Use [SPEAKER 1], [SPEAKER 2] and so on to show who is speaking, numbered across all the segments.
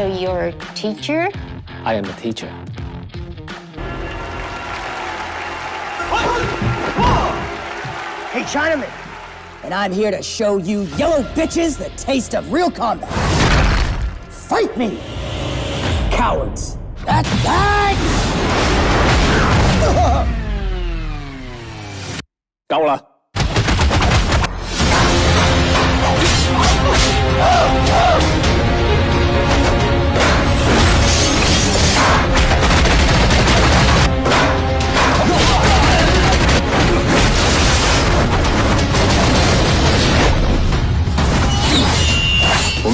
[SPEAKER 1] So you're a teacher?
[SPEAKER 2] I am a teacher.
[SPEAKER 3] Hey, Chinaman! And I'm here to show you yellow bitches the taste of real combat. Fight me! Cowards! That's that!
[SPEAKER 4] 够了。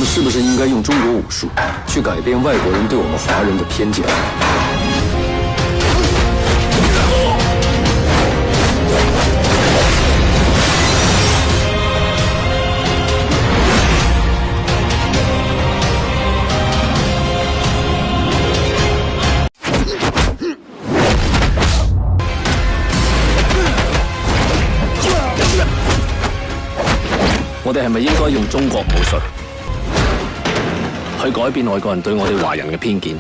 [SPEAKER 4] 是不是应该用中国武术去改变外国人对我们华人的偏见？
[SPEAKER 2] 我哋系咪应该用中国武术？去改變外國人對我哋華人嘅偏見。